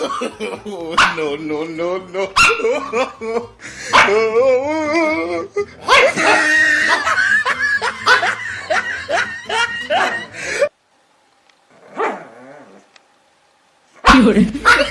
no, no, no, no. Fiore.